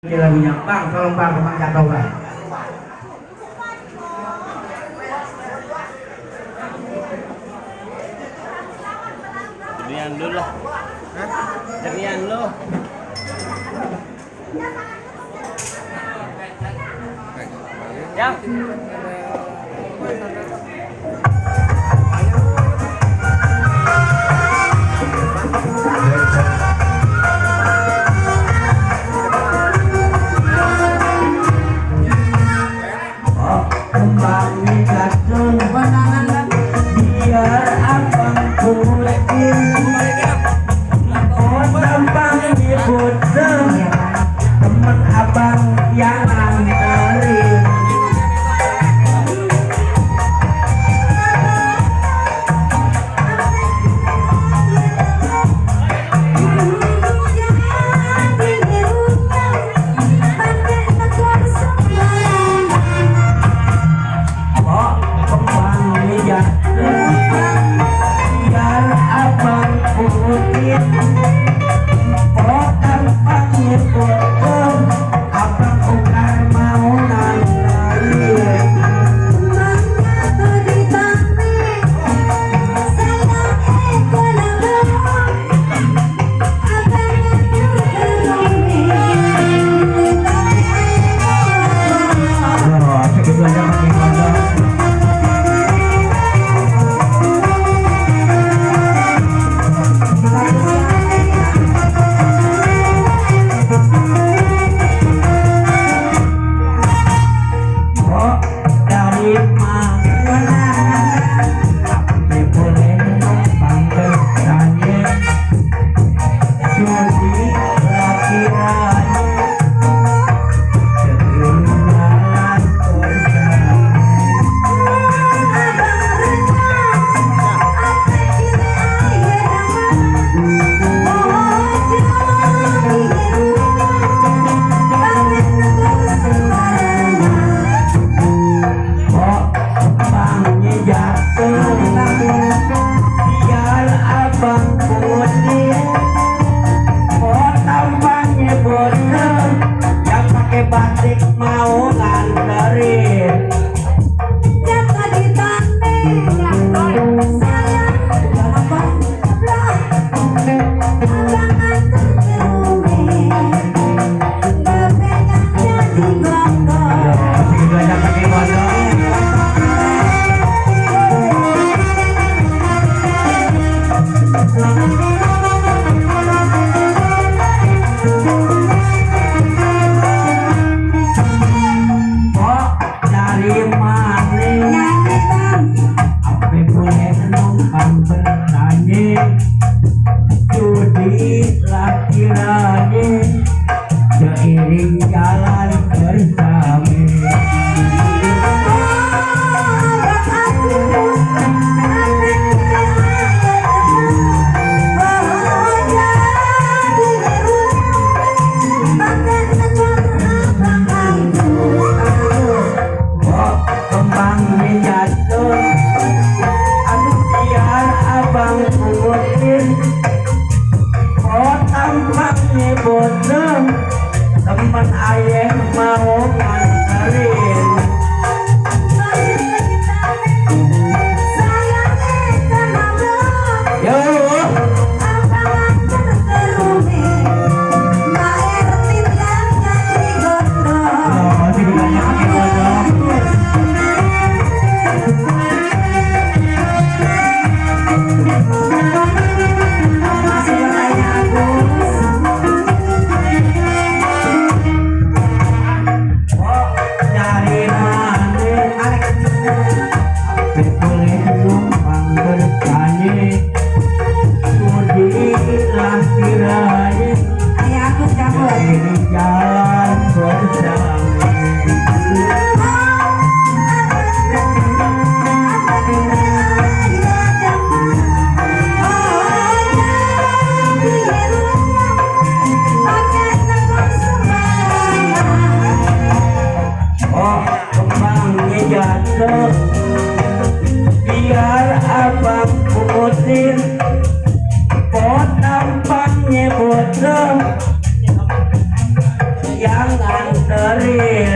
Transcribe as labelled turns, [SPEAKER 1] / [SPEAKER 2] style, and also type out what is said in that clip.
[SPEAKER 1] Ini lagunya, Bang, tolong Bang, Bang jatuh Bang.
[SPEAKER 2] Jernian dulu lah. Jernian lo. Yang.
[SPEAKER 3] জায়গা থাকে বাজার Potong pangnya bodong Teman ayah mau sir Pot tampaknya bodoh. Yang nganterin.